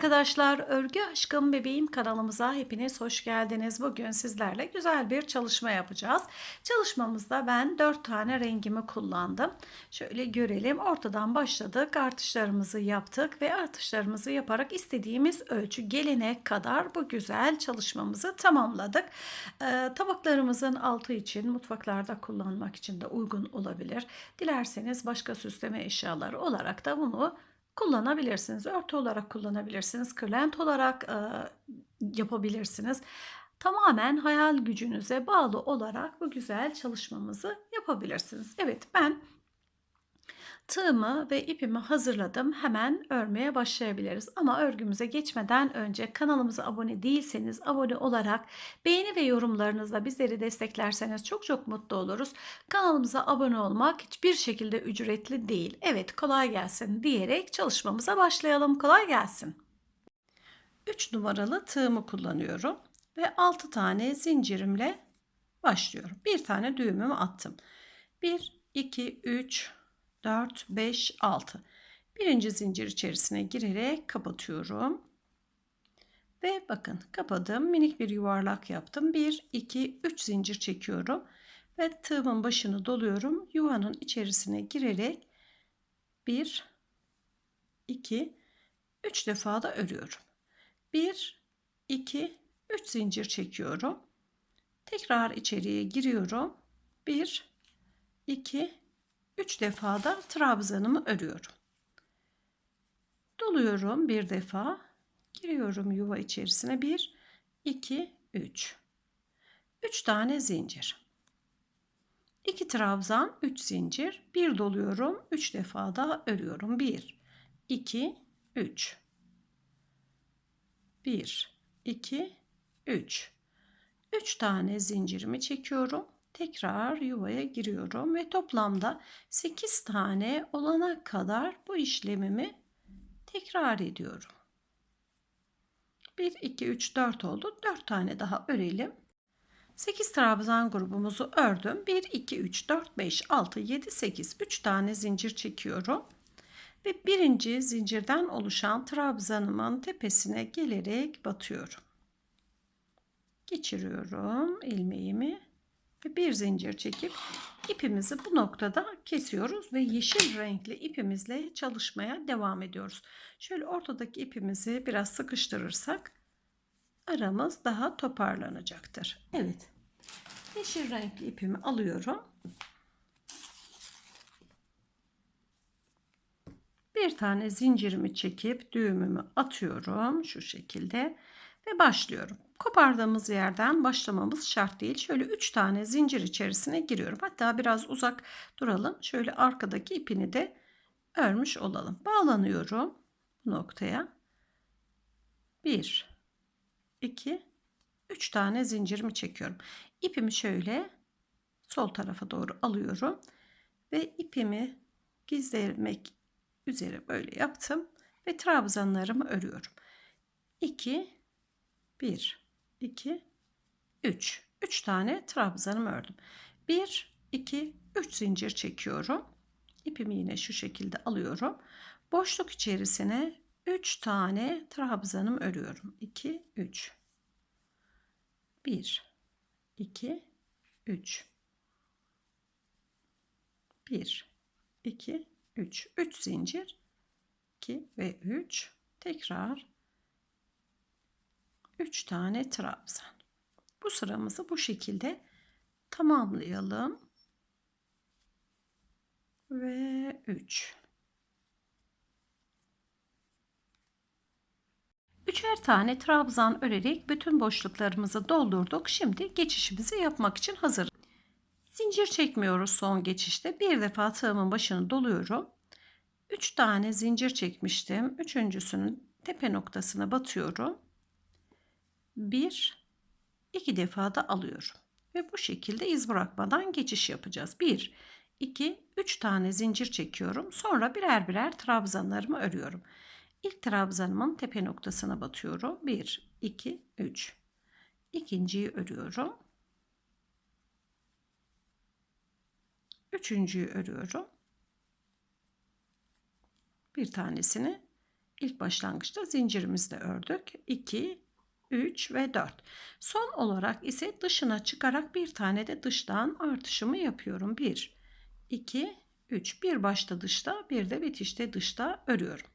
arkadaşlar, Örgü Aşkım Bebeğim kanalımıza hepiniz hoş geldiniz. Bugün sizlerle güzel bir çalışma yapacağız. Çalışmamızda ben 4 tane rengimi kullandım. Şöyle görelim. Ortadan başladık. Artışlarımızı yaptık ve artışlarımızı yaparak istediğimiz ölçü gelene kadar bu güzel çalışmamızı tamamladık. Ee, tabaklarımızın altı için mutfaklarda kullanmak için de uygun olabilir. Dilerseniz başka süsleme eşyaları olarak da bunu kullanabilirsiniz. Örtü olarak kullanabilirsiniz. Kırlent olarak e, yapabilirsiniz. Tamamen hayal gücünüze bağlı olarak bu güzel çalışmamızı yapabilirsiniz. Evet ben Tığımı ve ipimi hazırladım. Hemen örmeye başlayabiliriz. Ama örgümüze geçmeden önce kanalımıza abone değilseniz abone olarak beğeni ve yorumlarınızla bizleri desteklerseniz çok çok mutlu oluruz. Kanalımıza abone olmak hiçbir şekilde ücretli değil. Evet kolay gelsin diyerek çalışmamıza başlayalım. Kolay gelsin. 3 numaralı tığımı kullanıyorum ve 6 tane zincirimle başlıyorum. Bir tane düğümümü attım. 1 2 3 4, 5, 6. Birinci zincir içerisine girerek kapatıyorum. Ve bakın kapadım. Minik bir yuvarlak yaptım. 1, 2, 3 zincir çekiyorum. Ve tığımın başını doluyorum. Yuvanın içerisine girerek 1, 2, 3 defa da örüyorum. 1, 2, 3 zincir çekiyorum. Tekrar içeriye giriyorum. 1, 2, 3 defa da trabzanımı örüyorum. Doluyorum bir defa. Giriyorum yuva içerisine. 1 2 3. 3 tane zincir. 2 trabzan, 3 zincir. Bir doluyorum. 3 defa da örüyorum. 1 2 3. 1 2 3. 3 tane zincirimi çekiyorum tekrar yuvaya giriyorum ve toplamda 8 tane olana kadar bu işlemimi tekrar ediyorum. 1 2 3 4 oldu. 4 tane daha örelim. 8 trabzan grubumuzu ördüm. 1 2 3 4 5 6 7 8 3 tane zincir çekiyorum. Ve birinci zincirden oluşan trabzanımın tepesine gelerek batıyorum. Geçiriyorum ilmeğimi ve bir zincir çekip ipimizi bu noktada kesiyoruz ve yeşil renkli ipimizle çalışmaya devam ediyoruz. Şöyle ortadaki ipimizi biraz sıkıştırırsak aramız daha toparlanacaktır. Evet. Yeşil renkli ipimi alıyorum. Bir tane zincirimi çekip düğümümü atıyorum şu şekilde ve başlıyorum. Kopardığımız yerden başlamamız şart değil. Şöyle 3 tane zincir içerisine giriyorum. Hatta biraz uzak duralım. Şöyle arkadaki ipini de örmüş olalım. Bağlanıyorum bu noktaya. 1 2 3 tane zincirimi çekiyorum. İpimi şöyle sol tarafa doğru alıyorum ve ipimi gizlemek üzere böyle yaptım ve trabzanlarımı örüyorum. 2 1 2 3 3 tane trabzanımı ördüm. 1 2 3 zincir çekiyorum. İpimi yine şu şekilde alıyorum. Boşluk içerisine 3 tane trabzanım örüyorum. 2 3 1 2 3 1 2 3 3 zincir. 2 ve 3 tekrar 3 tane trabzan. Bu sıramızı bu şekilde tamamlayalım. Ve 3. Üçer tane trabzan örerek bütün boşluklarımızı doldurduk. Şimdi geçişimizi yapmak için hazır. Zincir çekmiyoruz son geçişte. Bir defa tığımın başını doluyorum. 3 tane zincir çekmiştim. Üçüncüsünün tepe noktasına batıyorum bir iki defa da alıyorum. Ve bu şekilde iz bırakmadan geçiş yapacağız. 1, 2, 3 tane zincir çekiyorum. Sonra birer birer trabzanlarımı örüyorum. İlk trabzanımın tepe noktasına batıyorum. 1, 2, 3. İkinciyi örüyorum. Üçüncüyü örüyorum. Bir tanesini İlk başlangıçta zincirimizde ördük. 2, 3 ve 4. Son olarak ise dışına çıkarak bir tane de dıştan artışımı yapıyorum. 1, 2, 3. Bir başta dışta bir de bitişte dışta örüyorum.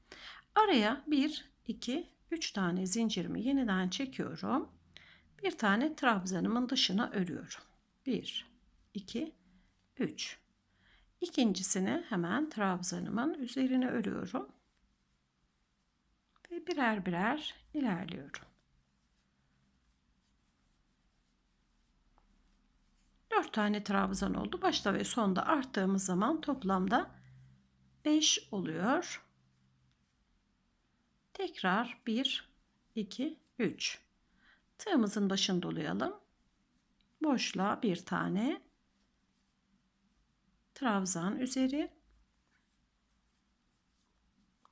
Araya 1, 2, 3 tane zincirimi yeniden çekiyorum. Bir tane trabzanımın dışına örüyorum. 1, 2, 3. İkincisini hemen trabzanımın üzerine örüyorum. Ve birer birer ilerliyorum. 4 tane trabzan oldu. Başta ve sonda arttığımız zaman toplamda 5 oluyor. Tekrar 1, 2, 3. Tığımızın başını dolayalım. Boşluğa bir tane trabzan üzeri.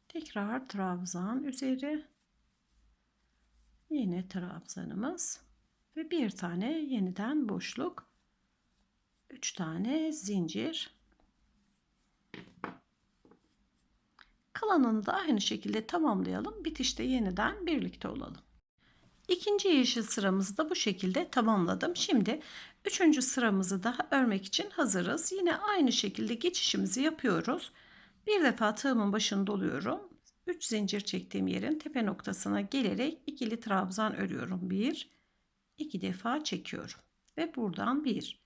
Tekrar trabzan üzeri. Yine trabzanımız ve bir tane yeniden boşluk. 3 tane zincir. Kalanını da aynı şekilde tamamlayalım. Bitişte yeniden birlikte olalım. İkinci yeşil sıramızı da bu şekilde tamamladım. Şimdi üçüncü sıramızı daha örmek için hazırız. Yine aynı şekilde geçişimizi yapıyoruz. Bir defa tığımın başını doluyorum. 3 zincir çektiğim yerin tepe noktasına gelerek ikili trabzan örüyorum. 1 2 defa çekiyorum ve buradan 1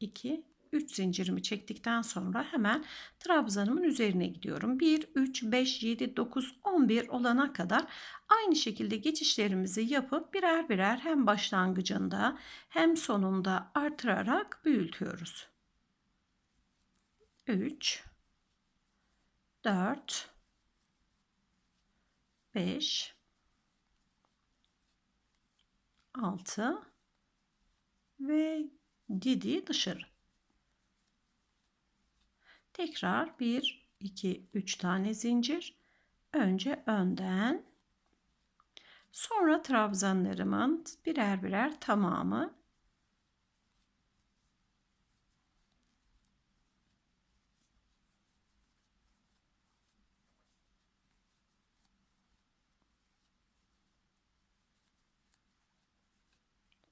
2 3 zincirimi çektikten sonra hemen trabzanımın üzerine gidiyorum. 1 3 5 7 9 11 olana kadar aynı şekilde geçişlerimizi yapıp birer birer hem başlangıcında hem sonunda artırarak büyütüyoruz. 3 4 5 6 ve 7 dışarı. Tekrar 1 2 3 tane zincir. Önce önden sonra trabzanlarımın birer birer tamamı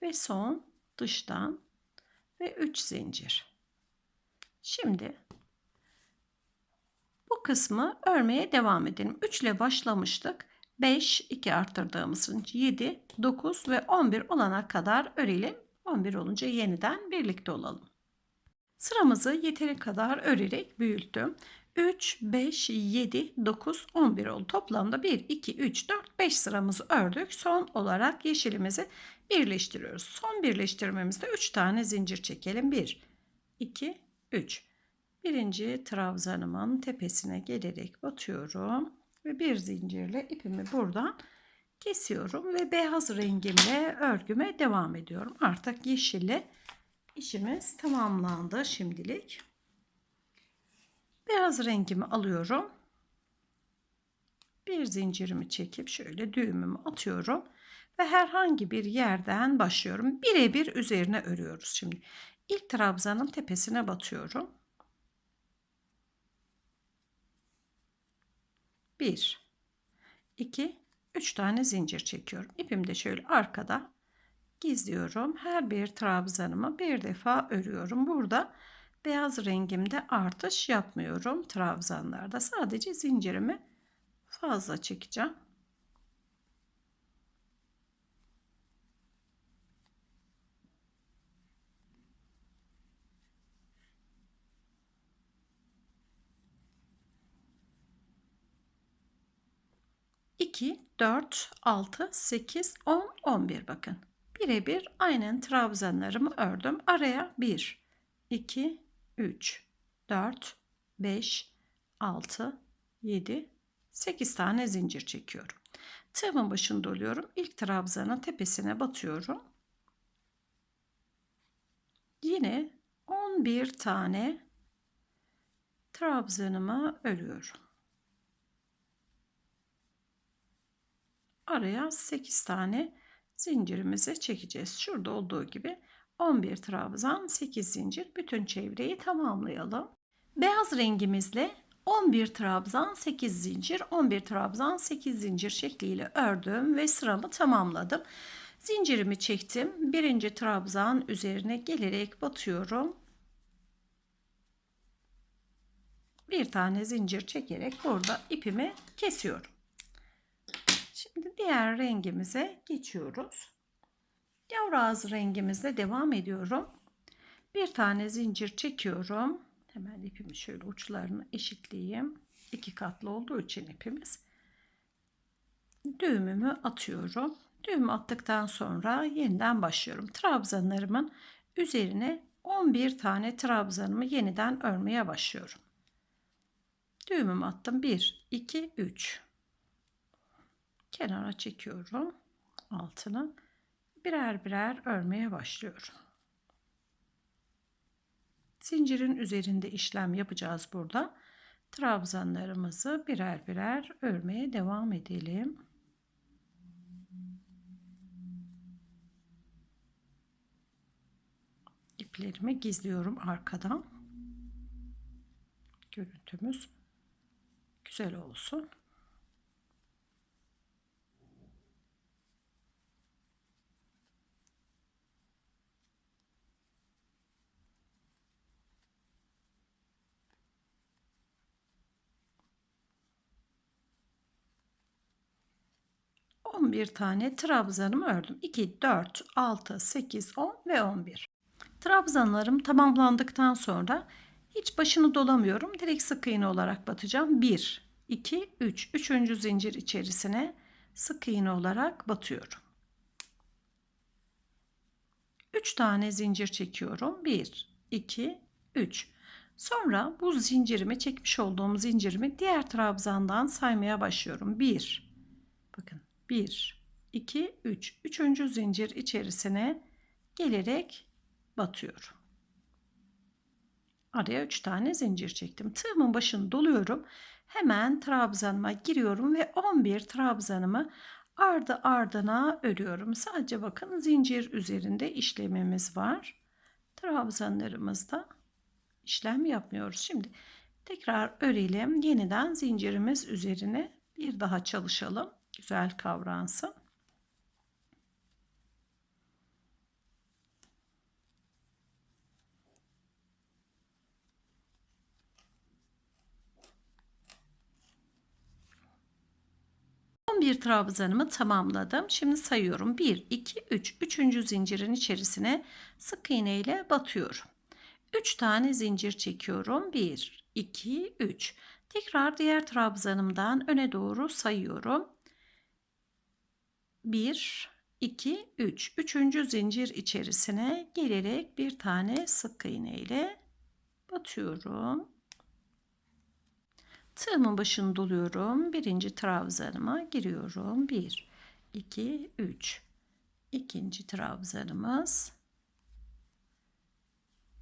ve son dıştan ve 3 zincir. Şimdi bu kısmı örmeye devam edelim. 3 ile başlamıştık. 5, 2 arttırdığımız 7, 9 ve 11 olana kadar örelim. 11 olunca yeniden birlikte olalım. Sıramızı yeteri kadar örerek büyüttüm. 3, 5, 7, 9, 11 oldu. Toplamda 1, 2, 3, 4, 5 sıramızı ördük. Son olarak yeşilimizi birleştiriyoruz. Son birleştirmemizde 3 tane zincir çekelim. 1, 2, 3. Birinci trabzanımın tepesine gelerek batıyorum. Ve bir zincirle ipimi buradan kesiyorum. Ve beyaz rengimle örgüme devam ediyorum. Artık yeşille işimiz tamamlandı şimdilik. Beyaz rengimi alıyorum. Bir zincirimi çekip şöyle düğümümü atıyorum. Ve herhangi bir yerden başlıyorum. Birebir üzerine örüyoruz şimdi. İlk trabzanın tepesine batıyorum. 1 2 3 tane zincir çekiyorum. İpimi de şöyle arkada gizliyorum. Her bir trabzanımı bir defa örüyorum. Burada beyaz rengimde artış yapmıyorum trabzanlarda. Sadece zincirimi fazla çekeceğim. 2, 4, 6, 8, 10, 11 bakın. Birebir aynen trabzanlarımı ördüm. Araya 1, 2, 3, 4, 5, 6, 7, 8 tane zincir çekiyorum. Tığımın başını doluyorum. İlk trabzanın tepesine batıyorum. Yine 11 tane trabzanımı örüyorum. araya 8 tane zincirimizi çekeceğiz. Şurada olduğu gibi 11 trabzan 8 zincir bütün çevreyi tamamlayalım. Beyaz rengimizle 11 trabzan 8 zincir 11 trabzan 8 zincir şekliyle ördüm ve sıramı tamamladım. Zincirimi çektim. Birinci trabzan üzerine gelerek batıyorum. Bir tane zincir çekerek burada ipimi kesiyorum. Şimdi diğer rengimize geçiyoruz. Yavru ağzı rengimizle devam ediyorum. Bir tane zincir çekiyorum. Hemen ipimi şöyle uçlarını eşitleyeyim. İki katlı olduğu için ipimiz. Düğümümü atıyorum. Düğümü attıktan sonra yeniden başlıyorum. Trabzanlarımın üzerine 11 tane trabzanımı yeniden örmeye başlıyorum. Düğümümü attım. 1, 2, 3. Kenara çekiyorum. Altını birer birer örmeye başlıyorum. Zincirin üzerinde işlem yapacağız burada. Trabzanlarımızı birer birer örmeye devam edelim. İplerimi gizliyorum arkadan. Görüntümüz güzel olsun. 11 tane trabzanımı ördüm. 2, 4, 6, 8, 10 ve 11. Trabzanlarım tamamlandıktan sonra hiç başını dolamıyorum. Direkt sık iğne olarak batacağım. 1, 2, 3. Üçüncü zincir içerisine sık iğne olarak batıyorum. 3 tane zincir çekiyorum. 1, 2, 3. Sonra bu zincirimi çekmiş olduğum zincirimi diğer trabzandan saymaya başlıyorum. 1, bakın 1, 2, 3. Üçüncü zincir içerisine gelerek batıyorum. Araya 3 tane zincir çektim. Tığımın başını doluyorum. Hemen trabzanıma giriyorum ve 11 trabzanımı ardı ardına örüyorum. Sadece bakın zincir üzerinde işlemimiz var. Trabzanlarımızda işlem yapmıyoruz. Şimdi tekrar örelim. Yeniden zincirimiz üzerine bir daha çalışalım güzel kavransın. bir trabzanımı tamamladım. Şimdi sayıyorum. 1, 2, 3. Üçüncü zincirin içerisine sık iğne ile batıyorum. 3 tane zincir çekiyorum. 1, 2, 3. Tekrar diğer trabzanımdan öne doğru sayıyorum. 1, 2, 3. Üçüncü zincir içerisine gelerek bir tane sık iğne ile batıyorum. Tığımın başını doluyorum. Birinci trabzanıma giriyorum. 1, 2, 3. İkinci trabzanımız.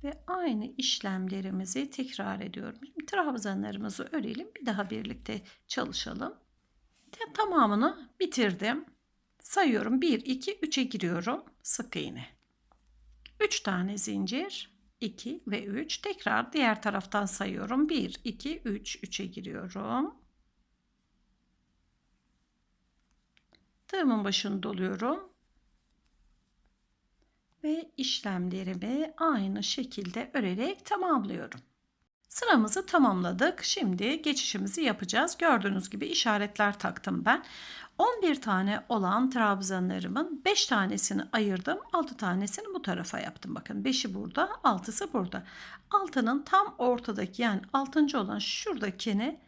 Ve aynı işlemlerimizi tekrar ediyorum. Trabzanlarımızı örelim. Bir daha birlikte çalışalım. Tamamını bitirdim. Sayıyorum 1, 2, 3'e giriyorum. Sık iğne. 3 tane zincir. 2 ve 3. Tekrar diğer taraftan sayıyorum. 1, 2, 3. 3'e giriyorum. Tığımın başını doluyorum. Ve işlemlerimi aynı şekilde örerek tamamlıyorum. Sıramızı tamamladık. Şimdi geçişimizi yapacağız. Gördüğünüz gibi işaretler taktım ben. 11 tane olan trabzanlarımın 5 tanesini ayırdım. 6 tanesini bu tarafa yaptım. Bakın 5'i burada, 6'sı burada. Altının tam ortadaki yani 6. olan şuradakini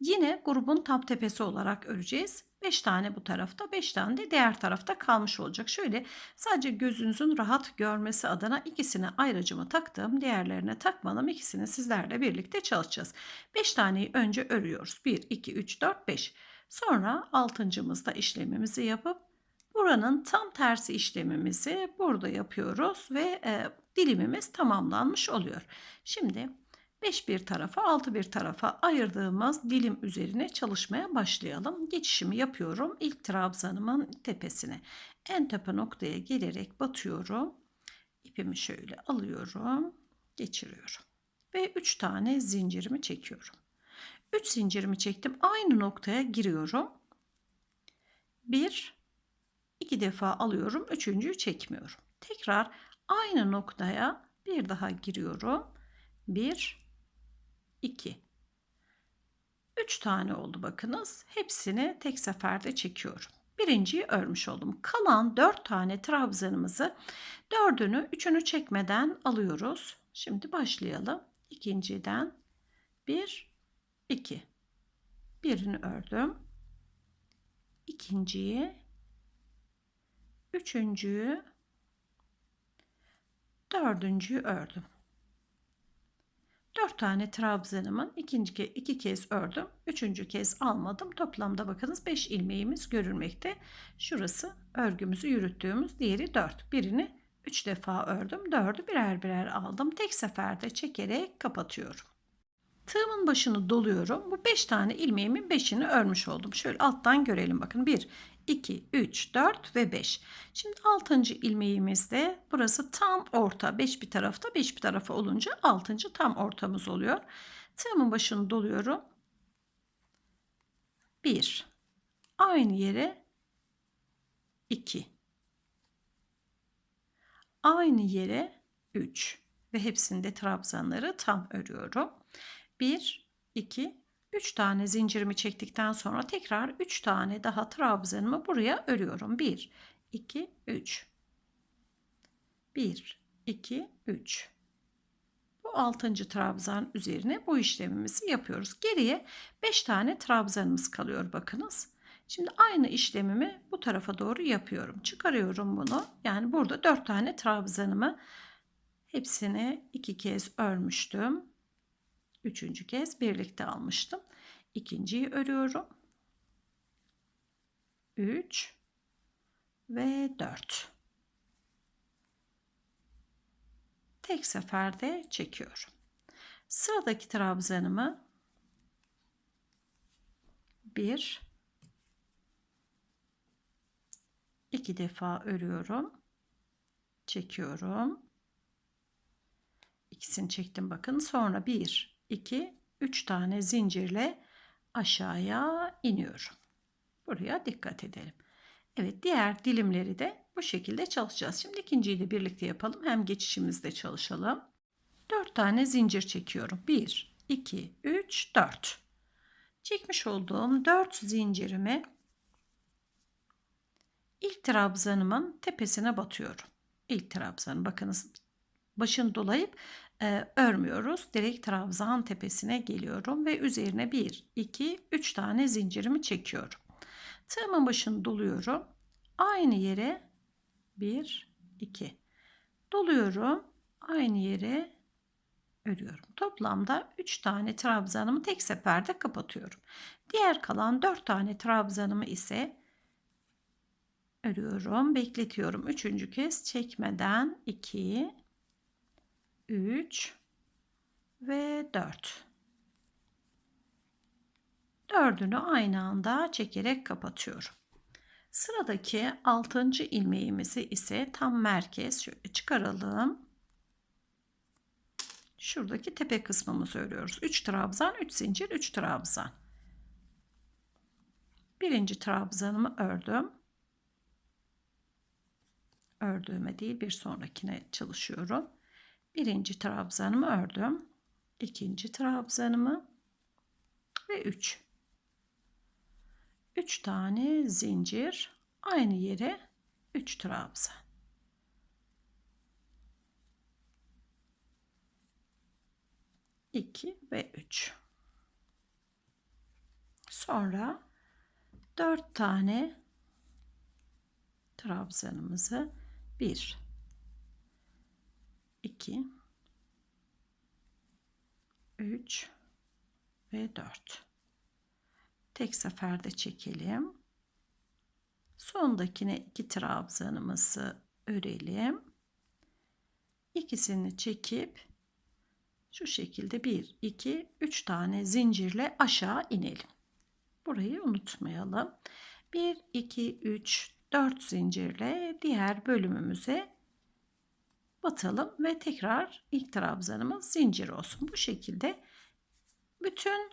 yine grubun tam tepesi olarak öreceğiz. 5 tane bu tarafta 5 tane de diğer tarafta kalmış olacak. Şöyle sadece gözünüzün rahat görmesi adına ikisine ayrıcımı taktım. Diğerlerine takmadım. İkisini sizlerle birlikte çalışacağız. 5 taneyi önce örüyoruz. 1, 2, 3, 4, 5. Sonra altıncımızda işlemimizi yapıp buranın tam tersi işlemimizi burada yapıyoruz ve e, dilimimiz tamamlanmış oluyor. Şimdi 5 bir tarafa 6 bir tarafa ayırdığımız dilim üzerine çalışmaya başlayalım. Geçişimi yapıyorum. İlk trabzanımın tepesine. En tepe noktaya gelerek batıyorum. İpimi şöyle alıyorum. Geçiriyorum. Ve 3 tane zincirimi çekiyorum. 3 zincirimi çektim. Aynı noktaya giriyorum. 1 2 defa alıyorum. Üçüncüyü çekmiyorum. Tekrar aynı noktaya bir daha giriyorum. 1 2 3 tane oldu bakınız. Hepsini tek seferde çekiyorum. Birinciyi örmüş oldum. Kalan 4 tane trabzanımızı dördünü üçünü çekmeden alıyoruz. Şimdi başlayalım. İkinciden 1 2 birini ördüm. İkinciyi üçüncüyü dördüncüyü ördüm. Dört tane trabzanımın ikinci iki kez ördüm. Üçüncü kez almadım. Toplamda bakınız beş ilmeğimiz görülmekte. Şurası örgümüzü yürüttüğümüz diğeri dört. Birini üç defa ördüm. Dördü birer birer aldım. Tek seferde çekerek kapatıyorum. Tığımın başını doluyorum. Bu 5 tane ilmeğimin 5'ini örmüş oldum. Şöyle alttan görelim bakın. 1, 2, 3, 4 ve 5. Şimdi 6. ilmeğimizde burası tam orta. 5 bir tarafta 5 bir tarafa olunca 6. tam ortamız oluyor. Tığımın başını doluyorum. 1. Aynı yere 2. Aynı yere 3 ve hepsinde trabzanları tam örüyorum. 1, 2, 3 tane zincirimi çektikten sonra tekrar 3 tane daha trabzanımı buraya örüyorum. 1, 2, 3. 1, 2, 3. Bu 6. trabzan üzerine bu işlemimizi yapıyoruz. Geriye 5 tane trabzanımız kalıyor bakınız. Şimdi aynı işlemimi bu tarafa doğru yapıyorum. Çıkarıyorum bunu. Yani burada 4 tane trabzanımı hepsini iki kez örmüştüm. Üçüncü kez birlikte almıştım. İkinciyi örüyorum. 3 ve 4. Tek seferde çekiyorum. Sıradaki trabzanımı 1 2 defa örüyorum. Çekiyorum. İkisini çektim bakın. Sonra 1 2, 3 tane zincirle aşağıya iniyorum. Buraya dikkat edelim. Evet diğer dilimleri de bu şekilde çalışacağız. Şimdi ikinciyi de birlikte yapalım. Hem geçişimizde çalışalım. 4 tane zincir çekiyorum. 1, 2, 3, 4. Çekmiş olduğum 4 zincirimi ilk trabzanımın tepesine batıyorum. İlk trabzanı bakınız başını dolayıp e, örmüyoruz. Direkt trabzan tepesine geliyorum ve üzerine 1, 2, 3 tane zincirimi çekiyorum. Tığımın başını doluyorum. Aynı yere 1, 2 doluyorum. Aynı yere örüyorum. Toplamda 3 tane trabzanımı tek seferde kapatıyorum. Diğer kalan 4 tane trabzanımı ise örüyorum, bekletiyorum. Üçüncü kez çekmeden 2 3 ve 4. Dördünü aynı anda çekerek kapatıyorum. Sıradaki 6. ilmeğimizi ise tam merkez çıkaralım. Şuradaki tepe kısmımızı örüyoruz. 3 trabzan, 3 zincir, 3 trabzan. Birinci trabzanımı ördüm. Ördüğüme değil bir sonrakine çalışıyorum birinci trabzanımı ördüm. ikinci trabzanımı ve 3. 3 tane zincir aynı yere 3 trabzan. İki ve üç. Sonra dört tane trabzanımızı bir 2 3 ve 4 tek seferde çekelim. Sondakine iki trabzanımızı örelim. İkisini çekip şu şekilde 1 2 3 tane zincirle aşağı inelim. Burayı unutmayalım. 1 2 3 4 zincirle diğer bölümümüze batalım ve tekrar ilk trabzanımız zincir olsun. Bu şekilde bütün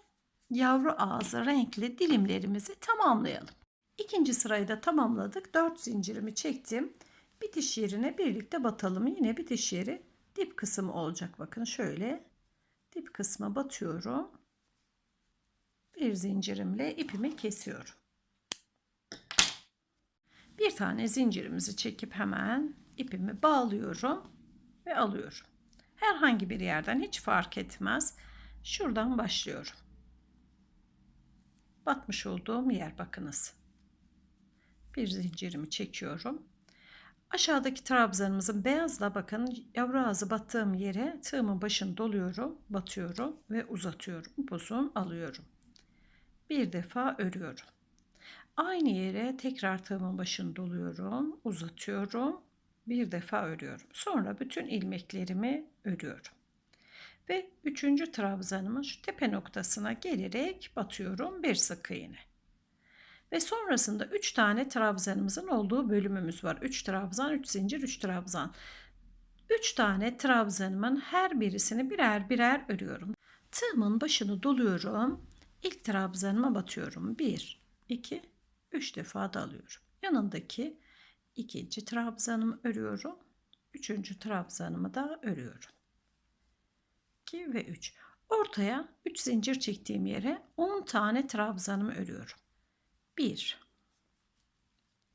yavru ağzı renkli dilimlerimizi tamamlayalım. İkinci sırayı da tamamladık. 4 zincirimi çektim. Bitiş yerine birlikte batalım. Yine bitiş yeri dip kısmı olacak. Bakın şöyle dip kısma batıyorum. Bir zincirimle ipimi kesiyorum. Bir tane zincirimizi çekip hemen ipimi bağlıyorum ve alıyorum. Herhangi bir yerden hiç fark etmez. Şuradan başlıyorum. Batmış olduğum yer bakınız. Bir zincirimi çekiyorum. Aşağıdaki trabzanımızın beyazla bakın yavru ağzı battığım yere tığımın başını doluyorum, batıyorum ve uzatıyorum. Uzun alıyorum. Bir defa örüyorum. Aynı yere tekrar tığımın başını doluyorum, uzatıyorum, bir defa örüyorum. Sonra bütün ilmeklerimi örüyorum. Ve üçüncü trabzanımın şu tepe noktasına gelerek batıyorum bir sık iğne. Ve sonrasında 3 tane trabzanımızın olduğu bölümümüz var. 3 trabzan, 3 zincir, 3 trabzan. 3 tane trabzanımın her birisini birer birer örüyorum. Tığımın başını doluyorum. İlk trabzanıma batıyorum. 1, 2, 3 defa da alıyorum. Yanındaki ikinci trabzanımı örüyorum. Üçüncü trabzanımı da örüyorum. 2 ve 3. Ortaya 3 zincir çektiğim yere 10 tane trabzanımı örüyorum. 1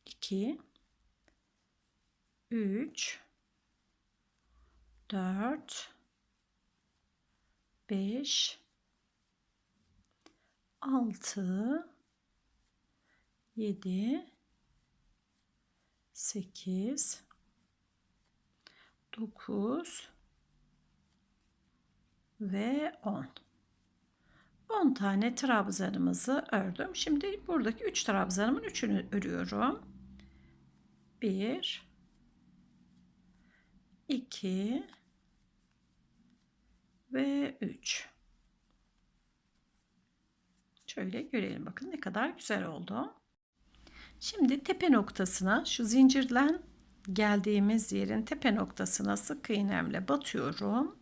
2 3 4 5 6 7 8 9 ve 10 10 tane trabzanımızı ördüm. Şimdi buradaki 3 trabzanımın 3'ünü örüyorum. 1 2 ve 3 Şöyle görelim. Bakın ne kadar güzel oldu. Şimdi tepe noktasına şu zincirlen geldiğimiz yerin tepe noktasına sık iğnemle batıyorum.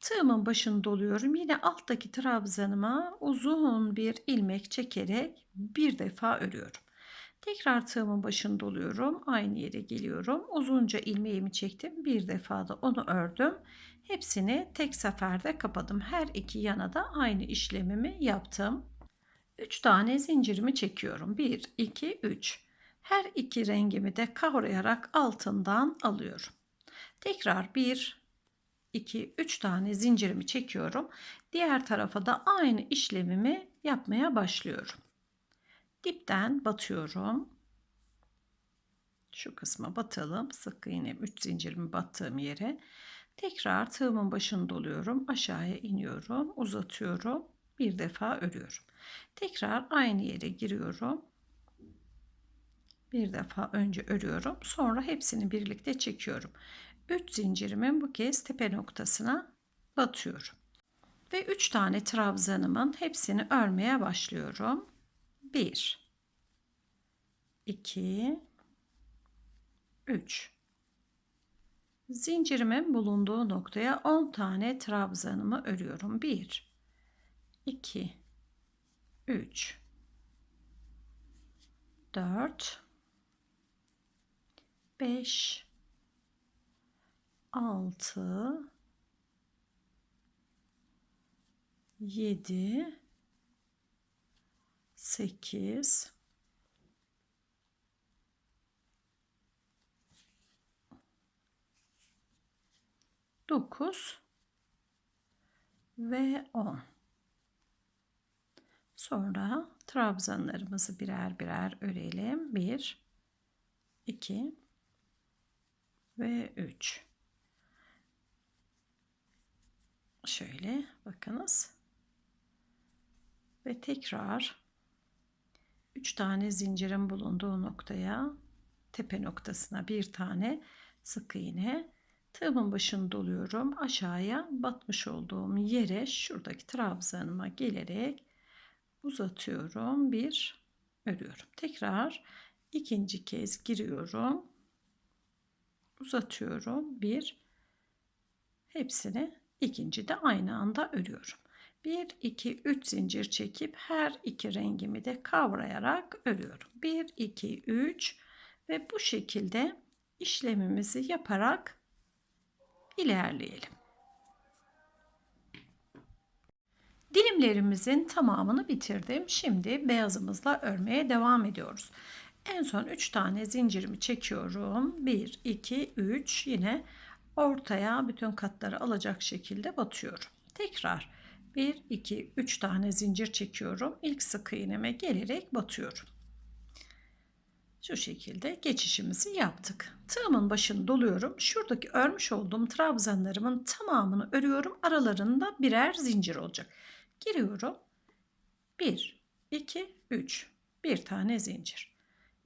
Tığımın başını doluyorum. Yine alttaki trabzanıma uzun bir ilmek çekerek bir defa örüyorum. Tekrar tığımın başını doluyorum. Aynı yere geliyorum. Uzunca ilmeğimi çektim. Bir defa da onu ördüm. Hepsini tek seferde kapadım. Her iki yana da aynı işlemimi yaptım. 3 tane zincirimi çekiyorum. 1, 2, 3. Her iki rengimi de kavrayarak altından alıyorum. Tekrar 1, 2, 3 tane zincirimi çekiyorum. Diğer tarafa da aynı işlemimi yapmaya başlıyorum. Dipten batıyorum. Şu kısma batalım. Sık iğne 3 zincirimi battığım yere. Tekrar tığımın başını doluyorum. Aşağıya iniyorum. Uzatıyorum. Bir defa örüyorum. Tekrar aynı yere giriyorum. Bir defa önce örüyorum. Sonra hepsini birlikte çekiyorum. 3 zincirimin bu kez tepe noktasına batıyorum. Ve 3 tane trabzanımın hepsini örmeye başlıyorum. 1 2 3 Zincirimin bulunduğu noktaya 10 tane trabzanımı örüyorum. 1 2 3 4 5 6 7 8 9 ve 10 Sonra trabzanlarımızı birer birer örelim. 1 2 ve 3 Şöyle bakınız. Ve tekrar 3 tane zincirin bulunduğu noktaya tepe noktasına bir tane sık iğne tığımın başını doluyorum aşağıya batmış olduğum yere şuradaki trabzanıma gelerek uzatıyorum. Bir örüyorum. Tekrar ikinci kez giriyorum. Uzatıyorum. Bir hepsini ikinci de aynı anda örüyorum. 1 2 3 zincir çekip her iki rengimi de kavrayarak örüyorum. 1 2 3 ve bu şekilde işlemimizi yaparak ilerleyelim. Dilimlerimizin tamamını bitirdim. Şimdi beyazımızla örmeye devam ediyoruz. En son 3 tane zincirimi çekiyorum. 1, 2, 3 yine ortaya bütün katları alacak şekilde batıyorum. Tekrar 1, 2, 3 tane zincir çekiyorum. İlk sık iğneme gelerek batıyorum. Şu şekilde geçişimizi yaptık. Tığımın başını doluyorum. Şuradaki örmüş olduğum trabzanlarımın tamamını örüyorum. Aralarında birer zincir olacak. Giriyorum. 1, 2, 3. Bir tane zincir.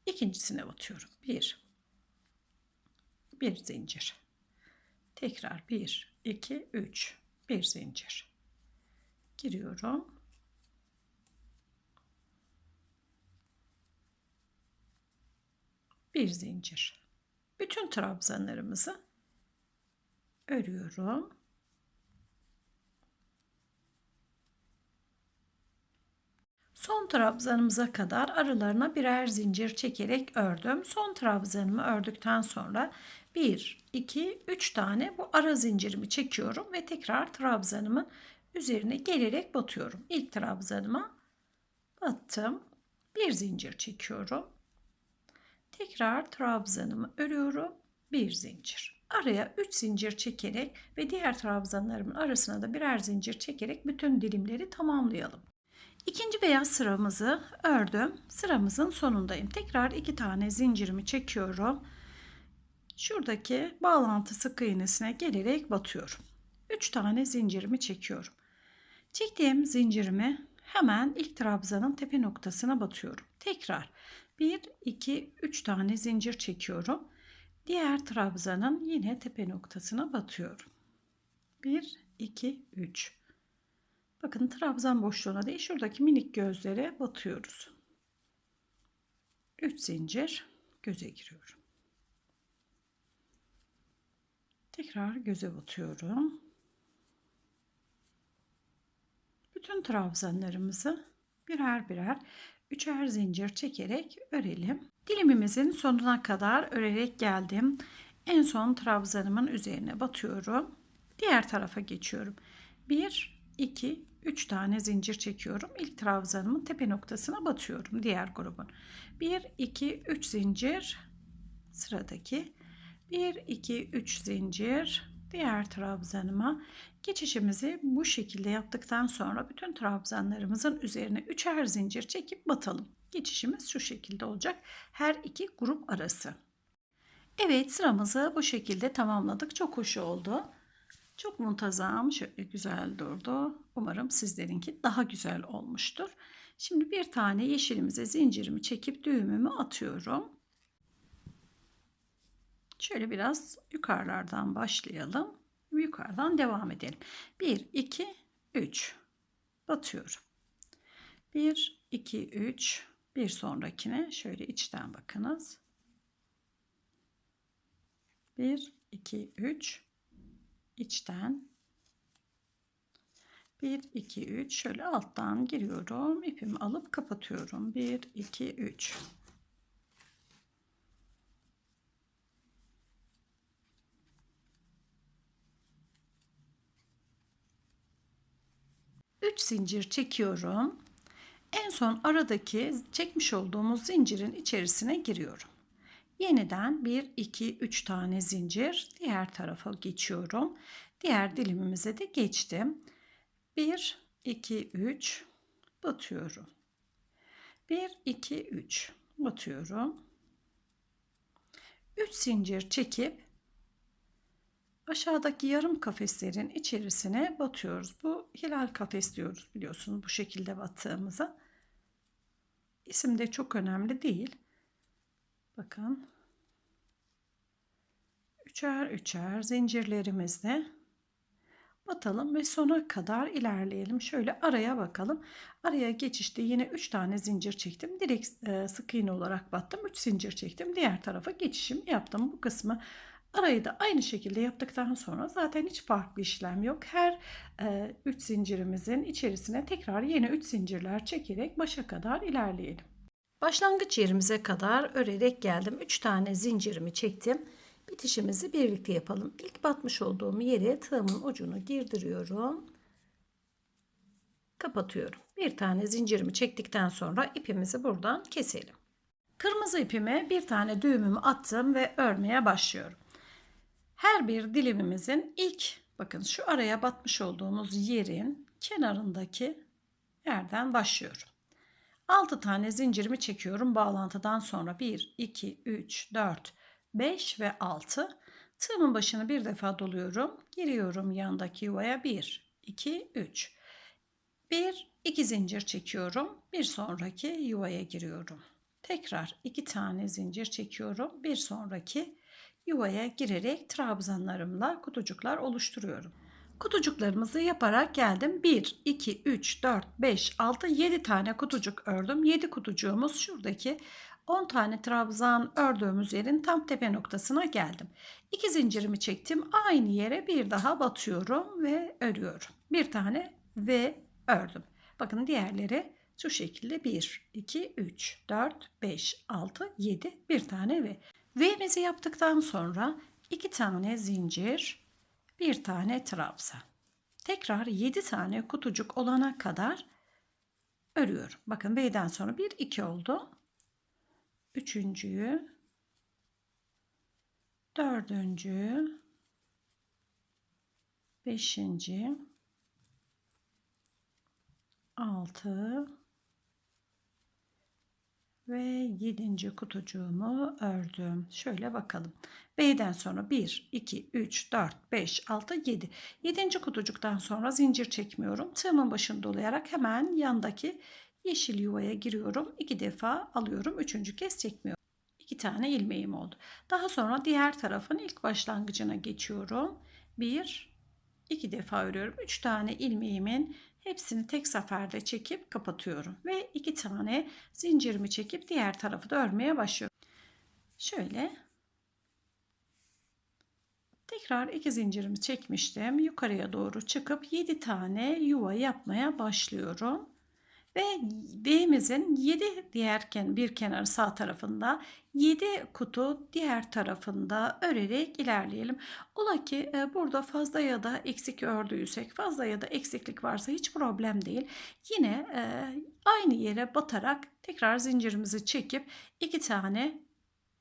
İkincisine batıyorum. 1, bir zincir. Tekrar 1, 2, 3. Bir zincir. Giriyorum. Bir zincir. Bütün trabzanlarımızı örüyorum. Son trabzanımıza kadar aralarına birer zincir çekerek ördüm. Son trabzanımı ördükten sonra 1, 2, 3 tane bu ara zincirimi çekiyorum ve tekrar trabzanımın üzerine gelerek batıyorum. İlk trabzanıma battım. Bir zincir çekiyorum. Tekrar trabzanımı örüyorum. Bir zincir. Araya 3 zincir çekerek ve diğer trabzanlarımın arasına da birer zincir çekerek bütün dilimleri tamamlayalım. İkinci beyaz sıramızı ördüm. Sıramızın sonundayım. Tekrar iki tane zincirimi çekiyorum. Şuradaki bağlantı sık iğnesine gelerek batıyorum. Üç tane zincirimi çekiyorum. Çektiğim zincirimi hemen ilk trabzanın tepe noktasına batıyorum. Tekrar 1, 2, 3 tane zincir çekiyorum. Diğer trabzanın yine tepe noktasına batıyorum. 1, 2, 3. Bakın trabzan boşluğuna değil şuradaki minik gözlere batıyoruz. 3 zincir göze giriyorum. Tekrar göze batıyorum. Bütün trabzanlarımızı birer birer üçer zincir çekerek örelim. Dilimimizin sonuna kadar örerek geldim. En son trabzanımın üzerine batıyorum. Diğer tarafa geçiyorum. 1 2 3 tane zincir çekiyorum. İlk trabzanımın tepe noktasına batıyorum diğer grubun. 1 2 3 zincir sıradaki 1 2 3 zincir diğer trabzanıma geçişimizi bu şekilde yaptıktan sonra bütün trabzanlarımızın üzerine üçer zincir çekip batalım. Geçişimiz şu şekilde olacak. Her iki grup arası. Evet sıramızı bu şekilde tamamladık. Çok hoş oldu. Çok muntazam, şöyle güzel durdu. Umarım sizlerinki daha güzel olmuştur. Şimdi bir tane yeşilimize zincirimi çekip düğümümü atıyorum. Şöyle biraz yukarılardan başlayalım. Yukarıdan devam edelim. 1, 2, 3 batıyorum. 1, 2, 3 bir sonrakine şöyle içten bakınız. 1, 2, 3 içten. 1 2 3 şöyle alttan giriyorum. İpimi alıp kapatıyorum. 1 2 3 3 zincir çekiyorum. En son aradaki çekmiş olduğumuz zincirin içerisine giriyorum Yeniden 1, 2, 3 tane zincir diğer tarafa geçiyorum. Diğer dilimimize de geçtim. 1, 2, 3 batıyorum. 1, 2, 3 batıyorum. 3 zincir çekip aşağıdaki yarım kafeslerin içerisine batıyoruz. Bu hilal kafes diyoruz biliyorsunuz bu şekilde battığımıza. İsim de çok önemli değil. Bakın. Üçer üçer zincirlerimizle batalım ve sona kadar ilerleyelim. Şöyle araya bakalım. Araya geçişte yine 3 tane zincir çektim. Direkt e, sık iğne olarak battım. 3 zincir çektim. Diğer tarafa geçişim yaptım. Bu kısmı Arayı da aynı şekilde yaptıktan sonra zaten hiç farklı işlem yok. Her 3 zincirimizin içerisine tekrar yeni 3 zincirler çekerek başa kadar ilerleyelim. Başlangıç yerimize kadar örerek geldim. 3 tane zincirimi çektim. Bitişimizi birlikte yapalım. İlk batmış olduğum yere tığımın ucunu girdiriyorum. Kapatıyorum. Bir tane zincirimi çektikten sonra ipimizi buradan keselim. Kırmızı ipime bir tane düğümümü attım ve örmeye başlıyorum. Her bir dilimimizin ilk bakın şu araya batmış olduğumuz yerin kenarındaki yerden başlıyorum. 6 tane zincirimi çekiyorum bağlantıdan sonra. 1 2 3 4 5 ve 6 tığımın başını bir defa doluyorum. Giriyorum yandaki yuvaya. 1 2 3 1 2 zincir çekiyorum. Bir sonraki yuvaya giriyorum. Tekrar 2 tane zincir çekiyorum. Bir sonraki yuvaya girerek trabzanlarımla kutucuklar oluşturuyorum. Kutucuklarımızı yaparak geldim. 1, 2, 3, 4, 5, 6, 7 tane kutucuk ördüm. 7 kutucuğumuz şuradaki 10 tane trabzan ördüğümüz yerin tam tepe noktasına geldim. 2 zincirimi çektim. Aynı yere bir daha batıyorum ve örüyorum. Bir tane ve ördüm. Bakın diğerleri şu şekilde 1, 2, 3, 4, 5, 6, 7 bir tane ve V'mizi yaptıktan sonra 2 tane zincir, bir tane trabzan. Tekrar 7 tane kutucuk olana kadar örüyorum. Bakın V'den sonra 1 2 oldu. Üçüncüyü, dördüncü, beşinci, altı ve yedinci kutucuğumu ördüm. Şöyle bakalım. B'den sonra 1, 2, 3, 4, 5, 6, 7. 7. kutucuktan sonra zincir çekmiyorum. Tığımın başını dolayarak hemen yandaki yeşil yuvaya giriyorum. 2 defa alıyorum. Üçüncü kez çekmiyorum. 2 tane ilmeğim oldu. Daha sonra diğer tarafın ilk başlangıcına geçiyorum. 1, 2 defa örüyorum. 3 tane ilmeğimin Hepsini tek seferde çekip kapatıyorum. Ve iki tane zincirimi çekip diğer tarafı da örmeye başlıyorum. Şöyle tekrar iki zincirimi çekmiştim. Yukarıya doğru çıkıp 7 tane yuva yapmaya başlıyorum. Ve B'mizin 7 diğer bir kenarı sağ tarafında 7 kutu diğer tarafında örerek ilerleyelim. Ola ki e, burada fazla ya da eksik ördüysek fazla ya da eksiklik varsa hiç problem değil. Yine e, aynı yere batarak tekrar zincirimizi çekip iki tane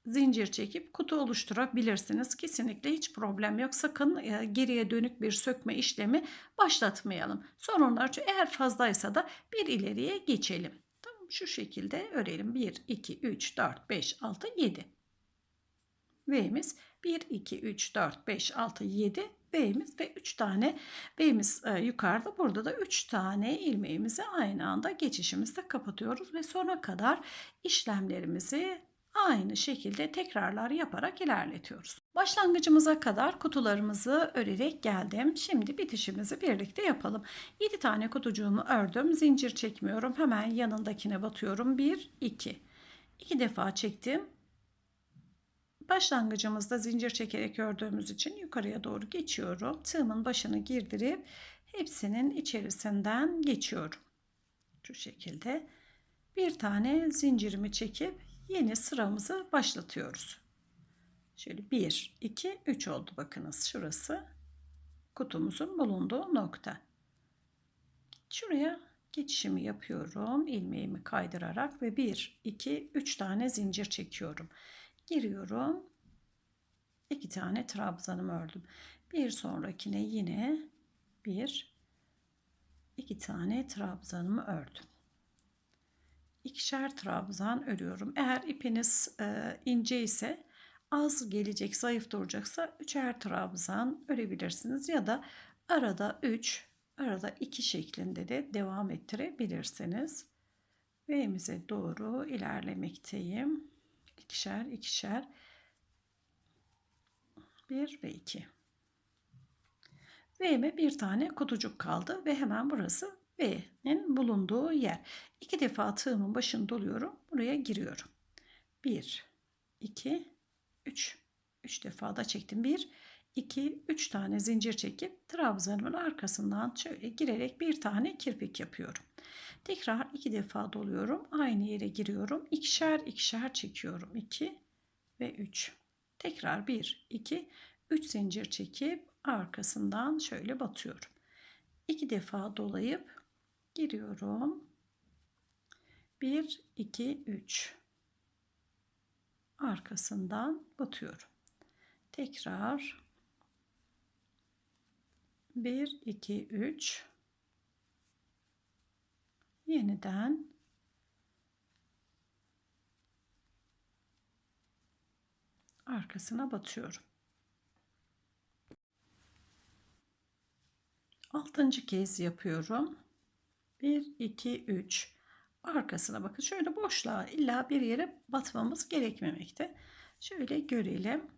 zincir çekip kutu oluşturabilirsiniz. Kesinlikle hiç problem yok. Sakın e, geriye dönük bir sökme işlemi başlatmayalım. Sorunlar eğer fazlaysa da bir ileriye geçelim. Tamam şu şekilde örelim. 1, 2, 3, 4, 5, 6, 7. V'miz 1, 2, 3, 4, 5, 6, 7 B'miz ve 3 tane B'miz e, yukarıda. Burada da 3 tane ilmeğimizi aynı anda geçişimizde kapatıyoruz ve sona kadar işlemlerimizi aynı şekilde tekrarlar yaparak ilerletiyoruz. Başlangıcımıza kadar kutularımızı örerek geldim. Şimdi bitişimizi birlikte yapalım. 7 tane kutucuğumu ördüm. Zincir çekmiyorum. Hemen yanındakine batıyorum. 1, 2. 2 defa çektim. Başlangıcımızda zincir çekerek ördüğümüz için yukarıya doğru geçiyorum. Tığımın başını girdirip hepsinin içerisinden geçiyorum. Şu şekilde bir tane zincirimi çekip yeni sıramızı başlatıyoruz. Şöyle 1, 2, 3 oldu bakınız şurası kutumuzun bulunduğu nokta. Şuraya geçişimi yapıyorum. ilmeğimi kaydırarak ve 1, 2, 3 tane zincir çekiyorum. Giriyorum. 2 tane trabzanımı ördüm. Bir sonrakine yine 1, 2 tane trabzanımı ördüm ikişer trabzan örüyorum. Eğer ipiniz e, ince ise az gelecek, zayıf duracaksa üçer trabzan örebilirsiniz ya da arada 3, arada 2 şeklinde de devam ettirebilirsiniz. V'mize doğru ilerlemekteyim. İkişer, ikişer. 1 ve 2. V'me bir tane kutucuk kaldı ve hemen burası B'nin bulunduğu yer. İki defa tığımın başını doluyorum. Buraya giriyorum. 1, 2, 3. 3 defa da çektim. 1 2 3 tane zincir çekip trabzanımın arkasından şöyle girerek bir tane kirpik yapıyorum. Tekrar iki defa doluyorum. Aynı yere giriyorum. İkişer ikişer çekiyorum. 2 ve 3. Tekrar 1 2 3 zincir çekip arkasından şöyle batıyorum. 2 defa dolayıp giriyorum. 1 2 3 arkasından batıyorum. Tekrar 1 2 3 yeniden arkasına batıyorum. Altıncı kez yapıyorum. 1 2 3 arkasına bakın. Şöyle boşluğa illa bir yere batmamız gerekmemekte. Şöyle görelim.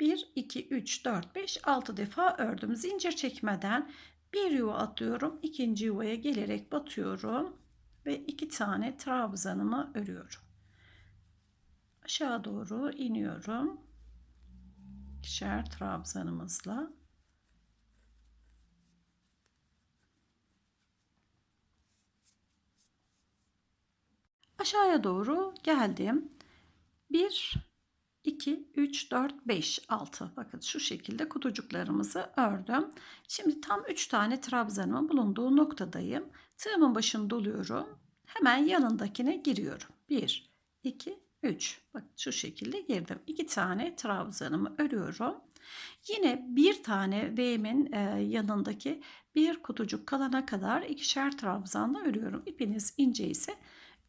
1 2 3 4 5 6 defa ördüm. Zincir çekmeden bir yuva atlıyorum. ikinci yuvaya gelerek batıyorum ve iki tane trabzanımı örüyorum. Aşağı doğru iniyorum. İkişer trabzanımızla aşağıya doğru geldim. 1 2 3 4 5 6 bakın şu şekilde kutucuklarımızı ördüm. Şimdi tam 3 tane trabzanımın bulunduğu noktadayım. Tığımın başını doluyorum. Hemen yanındakine giriyorum. 1 2 3 bak şu şekilde girdim. 2 tane trabzanımı örüyorum. Yine bir tane V'min yanındaki bir kutucuk kalana kadar ikişer trabzanla örüyorum. İpiniz ince ise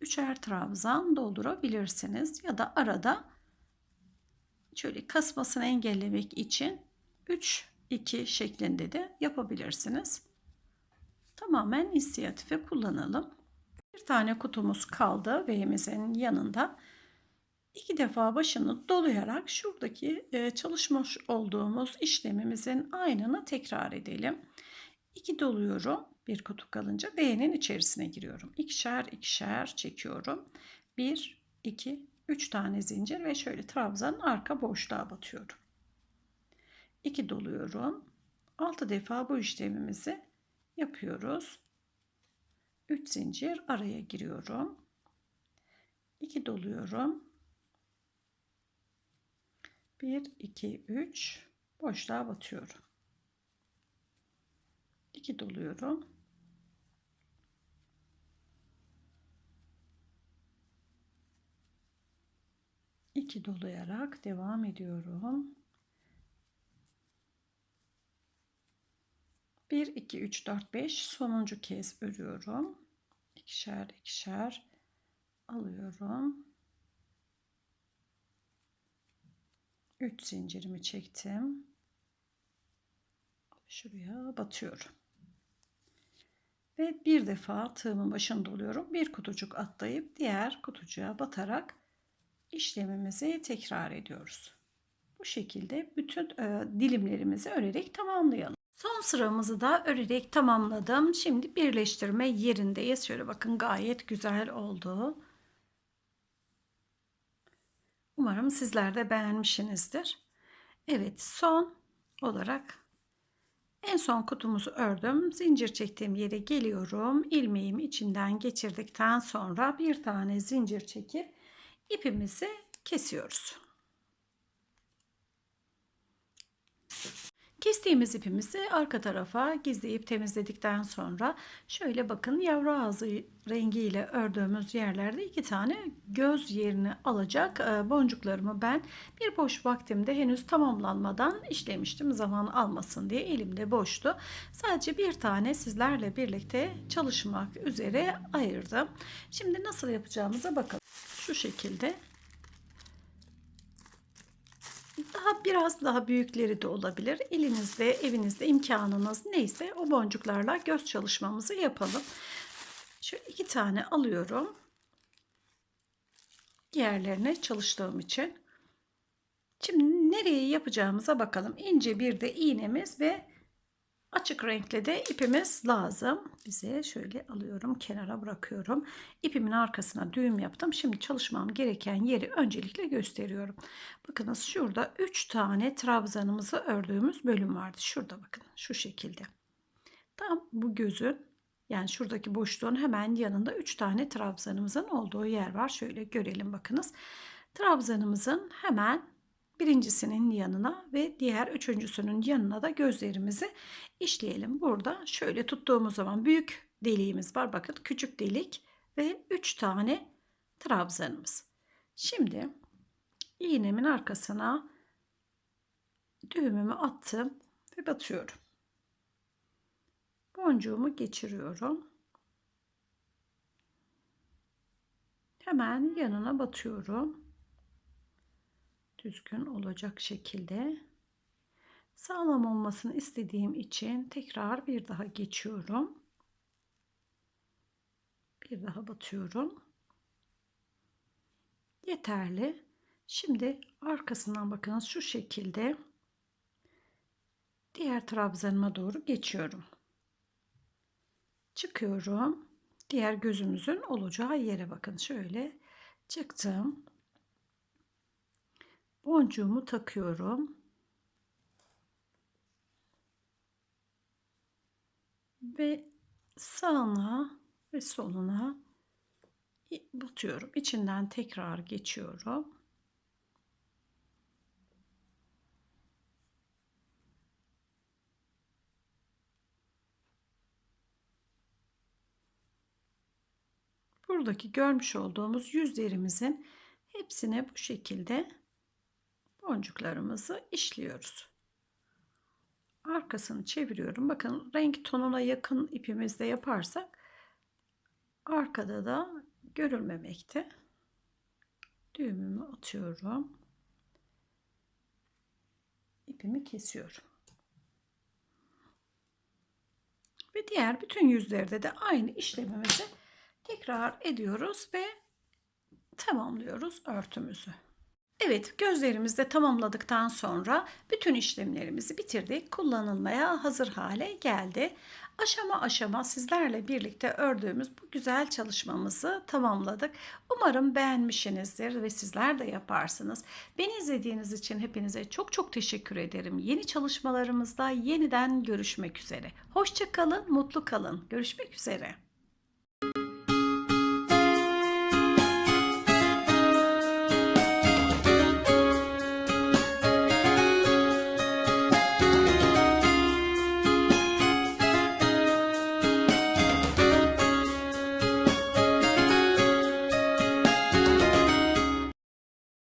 üçer trabzan doldurabilirsiniz ya da arada şöyle kasmasını engellemek için 3 2 şeklinde de yapabilirsiniz. Tamamen inisiyatife kullanalım. Bir tane kutumuz kaldı V'mizin yanında. İki defa başını dolayarak şuradaki e, çalışmış olduğumuz işlemimizin aynını tekrar edelim. 2 doluyorum. Bir kutu kalınca V'nin içerisine giriyorum. İkişer ikişer çekiyorum. 1, 2, 3 tane zincir ve şöyle trabzanın arka boşluğa batıyorum. 2 doluyorum. 6 defa bu işlemimizi yapıyoruz. 3 zincir araya giriyorum. 2 doluyorum. 1 2 3 boşluğa batıyorum. 2 doluyorum. 2 dolayarak devam ediyorum. 1 2 3 4 5 sonuncu kez örüyorum. İkişer ikişer alıyorum. 3 zincirimi çektim. Şuraya batıyorum. Ve bir defa tığımın başını doluyorum. Bir kutucuk atlayıp diğer kutucuğa batarak işlemimizi tekrar ediyoruz. Bu şekilde bütün e, dilimlerimizi örerek tamamlayalım. Son sıramızı da örerek tamamladım. Şimdi birleştirme yerindeyiz. Şöyle bakın gayet güzel oldu. Umarım sizler de beğenmişsinizdir. Evet son olarak en son kutumuzu ördüm. Zincir çektiğim yere geliyorum. İlmeğimi içinden geçirdikten sonra bir tane zincir çekip ipimizi kesiyoruz. Kestiğimiz ipimizi arka tarafa gizleyip temizledikten sonra şöyle bakın yavru ağzı rengiyle ördüğümüz yerlerde iki tane göz yerini alacak e, boncuklarımı ben bir boş vaktimde henüz tamamlanmadan işlemiştim zaman almasın diye elimde boştu. Sadece bir tane sizlerle birlikte çalışmak üzere ayırdım. Şimdi nasıl yapacağımıza bakalım. Şu şekilde daha biraz daha büyükleri de olabilir. Elinizde, evinizde imkanınız neyse o boncuklarla göz çalışmamızı yapalım. Şu iki tane alıyorum. Diğerlerine çalıştığım için. Şimdi nereye yapacağımıza bakalım. İnce bir de iğnemiz ve Açık renkli de ipimiz lazım. Bize şöyle alıyorum kenara bırakıyorum. İpimin arkasına düğüm yaptım. Şimdi çalışmam gereken yeri öncelikle gösteriyorum. Bakınız şurada 3 tane trabzanımızı ördüğümüz bölüm vardı. Şurada bakın şu şekilde. Tam bu gözün yani şuradaki boşluğun hemen yanında 3 tane trabzanımızın olduğu yer var. Şöyle görelim bakınız. Trabzanımızın hemen birincisinin yanına ve diğer üçüncüsünün yanına da gözlerimizi işleyelim. Burada şöyle tuttuğumuz zaman büyük deliğimiz var. Bakın küçük delik ve 3 tane trabzanımız. Şimdi iğnemin arkasına düğümümü attım ve batıyorum. Boncuğumu geçiriyorum. Hemen yanına batıyorum. Düzgün olacak şekilde. Sağlam olmasını istediğim için tekrar bir daha geçiyorum. Bir daha batıyorum. Yeterli. Şimdi arkasından bakınız şu şekilde diğer trabzanıma doğru geçiyorum çıkıyorum. Diğer gözümüzün olacağı yere bakın. Şöyle çıktım. Boncuğumu takıyorum. Ve sağına ve soluna batıyorum. İçinden tekrar geçiyorum. buradaki görmüş olduğumuz yüzlerimizin hepsine bu şekilde boncuklarımızı işliyoruz. Arkasını çeviriyorum. Bakın renk tonuna yakın ipimizde yaparsak arkada da görülmemekte. Düğümümü atıyorum. İpimi kesiyorum. Ve diğer bütün yüzlerde de aynı işlemimizi tekrar ediyoruz ve tamamlıyoruz örtümüzü. Evet gözlerimizi de tamamladıktan sonra bütün işlemlerimizi bitirdik. Kullanılmaya hazır hale geldi. Aşama aşama sizlerle birlikte ördüğümüz bu güzel çalışmamızı tamamladık. Umarım beğenmişsinizdir ve sizler de yaparsınız. Beni izlediğiniz için hepinize çok çok teşekkür ederim. Yeni çalışmalarımızda yeniden görüşmek üzere. Hoşçakalın, mutlu kalın. Görüşmek üzere.